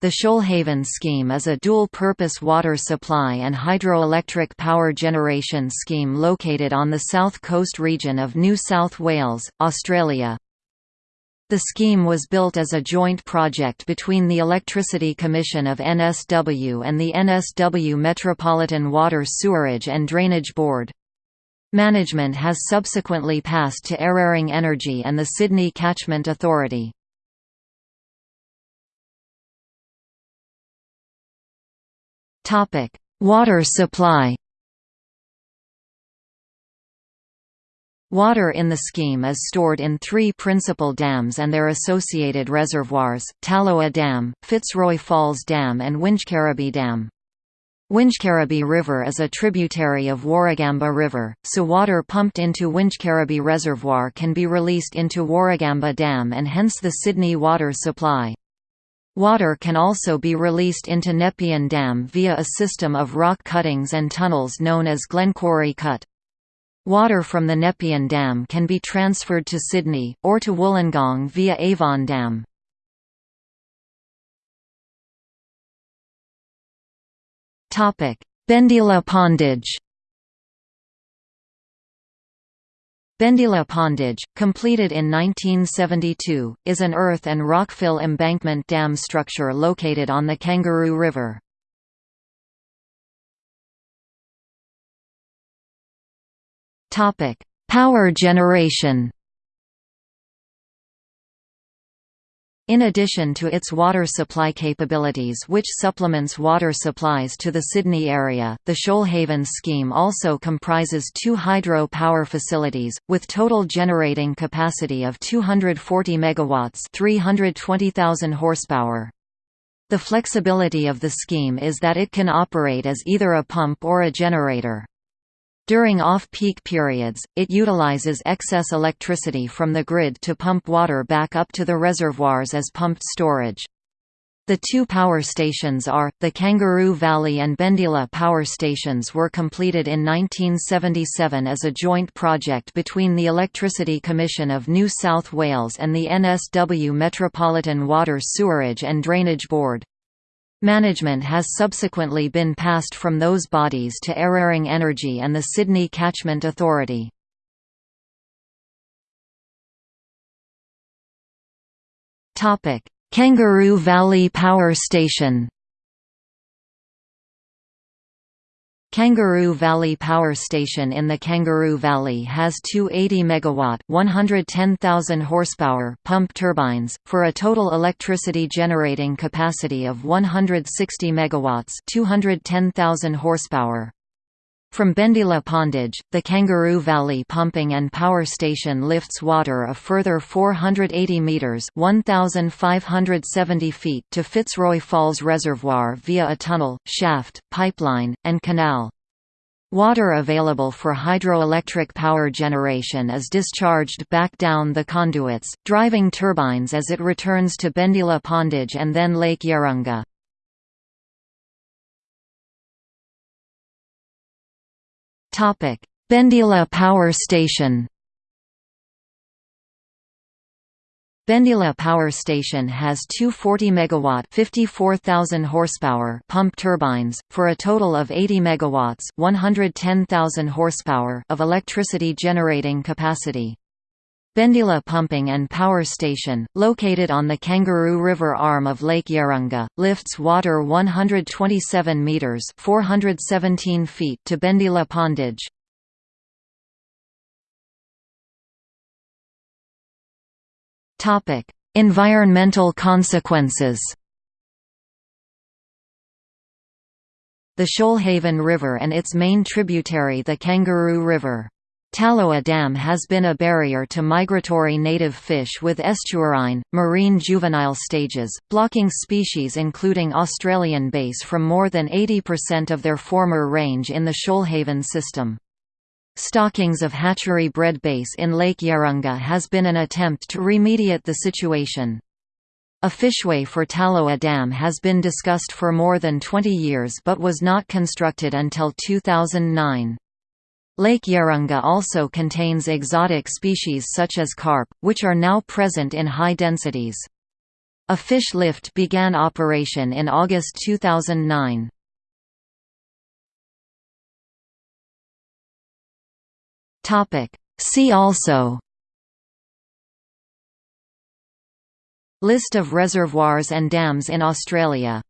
The Shoalhaven scheme is a dual-purpose water supply and hydroelectric power generation scheme located on the south coast region of New South Wales, Australia. The scheme was built as a joint project between the Electricity Commission of NSW and the NSW Metropolitan Water Sewerage and Drainage Board. Management has subsequently passed to Eraring Energy and the Sydney Catchment Authority. Topic: Water supply. Water in the scheme is stored in three principal dams and their associated reservoirs, Tallowa Dam, Fitzroy Falls Dam and Wingecarribee Dam. Wingecarribee River is a tributary of Warragamba River, so water pumped into Wingecarribee Reservoir can be released into Warragamba Dam and hence the Sydney water supply. Water can also be released into Nepean Dam via a system of rock cuttings and tunnels known as Glenquarry Cut. Water from the Nepean Dam can be transferred to Sydney, or to Wollongong via Avon Dam. Bendeela Pondage Bendeela Pondage, completed in 1972, is an earth and rockfill embankment dam structure located on the Kangaroo River. Power generation In addition to its water supply capabilities which supplements water supplies to the Sydney area, the Shoalhaven scheme also comprises two hydro power facilities, with total generating capacity of 240 MW 320,000 horsepower. The flexibility of the scheme is that it can operate as either a pump or a generator. During off-peak periods, it utilizes excess electricity from the grid to pump water back up to the reservoirs as pumped storage. The two power stations are, the Kangaroo Valley and Bendeela power stations were completed in 1977 as a joint project between the Electricity Commission of New South Wales and the NSW Metropolitan Water Sewerage and Drainage Board. Management has subsequently been passed from those bodies to Eraring Energy and the Sydney Catchment Authority. Kangaroo Valley Power Station Kangaroo Valley Power Station in the Kangaroo Valley has two 80 MW 110,000 horsepower pump turbines, for a total electricity generating capacity of 160 MW 210,000 horsepower. From Bendeela Pondage, the Kangaroo Valley Pumping and Power Station lifts water a further 480 metres 1,570 feet to Fitzroy Falls Reservoir via a tunnel, shaft, pipeline, and canal. Water available for hydroelectric power generation is discharged back down the conduits, driving turbines as it returns to Bendeela Pondage and then Lake Yarrunga. Bendeela Power Station Bendeela Power Station has two 40 megawatt 54,000 horsepower pump turbines for a total of 80 megawatts 110,000 horsepower of electricity generating capacity. Bendeela Pumping and Power Station, located on the Kangaroo River arm of Lake Yarrunga, lifts water 127 meters (417 feet) to Bendeela Pondage. Topic: Environmental consequences. The Shoalhaven River and its main tributary the Kangaroo River Tallowa Dam has been a barrier to migratory native fish with estuarine, marine juvenile stages, blocking species including Australian bass from more than 80% of their former range in the Shoalhaven system. Stockings of hatchery-bred bass in Lake Yarrunga has been an attempt to remediate the situation. A fishway for Tallowa Dam has been discussed for more than 20 years but was not constructed until 2009. Lake Yarrunga also contains exotic species such as carp, which are now present in high densities. A fish lift began operation in August 2009. See also List of reservoirs and dams in Australia